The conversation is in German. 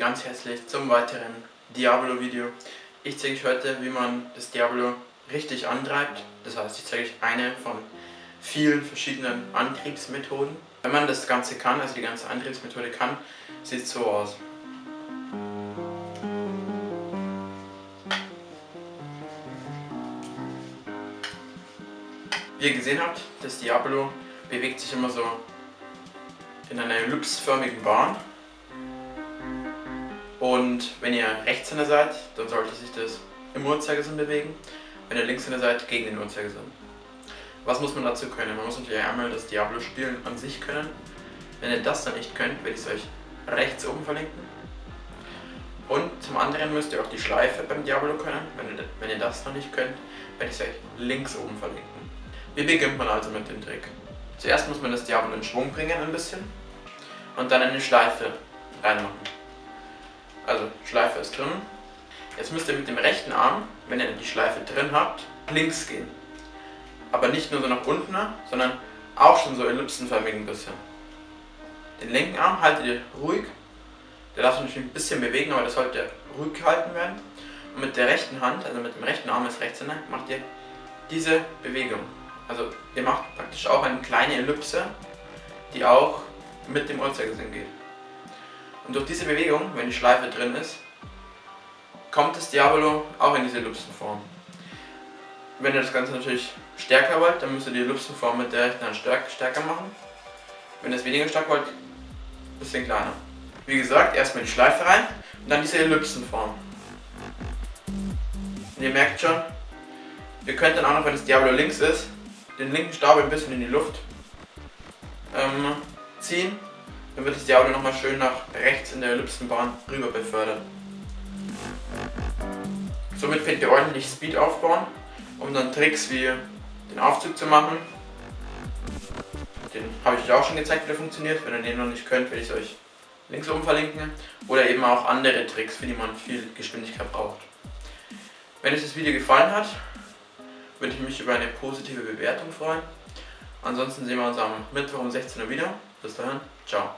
ganz herzlich zum weiteren Diablo-Video. Ich zeige euch heute, wie man das Diablo richtig antreibt. Das heißt, ich zeige euch eine von vielen verschiedenen Antriebsmethoden. Wenn man das Ganze kann, also die ganze Antriebsmethode kann, sieht es so aus. Wie ihr gesehen habt, das Diablo bewegt sich immer so in einer ellipsförmigen Bahn. Und wenn ihr Rechtshänder seid, dann sollte sich das im Uhrzeigersinn bewegen. Wenn ihr Linkshänder seid, gegen den Uhrzeigersinn. Was muss man dazu können? Man muss natürlich einmal das Diablo-Spielen an sich können. Wenn ihr das dann nicht könnt, werde ich es euch rechts oben verlinken. Und zum anderen müsst ihr auch die Schleife beim Diablo können. Wenn ihr, wenn ihr das noch nicht könnt, werde ich es euch links oben verlinken. Wie beginnt man also mit dem Trick? Zuerst muss man das Diablo in Schwung bringen ein bisschen und dann eine Schleife reinmachen. Also Schleife ist drin. Jetzt müsst ihr mit dem rechten Arm, wenn ihr die Schleife drin habt, links gehen. Aber nicht nur so nach unten, sondern auch schon so ellipsenförmig ein bisschen. Den linken Arm haltet ihr ruhig. Der darf sich ein bisschen bewegen, aber das sollte ruhig gehalten werden. Und mit der rechten Hand, also mit dem rechten Arm als Rechtshänder, macht ihr diese Bewegung. Also ihr macht praktisch auch eine kleine Ellipse, die auch mit dem Uhrzeigersinn geht. Und durch diese Bewegung, wenn die Schleife drin ist, kommt das Diabolo auch in diese Ellipsenform. Wenn ihr das Ganze natürlich stärker wollt, dann müsst ihr die Ellipsenform mit der rechten Hand stärker machen. Wenn ihr es weniger stark wollt, ein bisschen kleiner. Wie gesagt, erstmal die Schleife rein und dann diese Ellipsenform. Und ihr merkt schon, ihr könnt dann auch noch, wenn das Diablo links ist, den linken Stab ein bisschen in die Luft ähm, ziehen. Dann wird das Diablo nochmal schön nach rechts in der Ellipsenbahn rüber befördert. Somit könnt ihr ordentlich Speed aufbauen, um dann Tricks wie den Aufzug zu machen. Den habe ich euch auch schon gezeigt, wie der funktioniert. Wenn ihr den noch nicht könnt, werde ich es euch links oben verlinken. Oder eben auch andere Tricks, für die man viel Geschwindigkeit braucht. Wenn euch das Video gefallen hat, würde ich mich über eine positive Bewertung freuen. Ansonsten sehen wir uns am Mittwoch um 16 Uhr wieder. Bis dahin, ciao.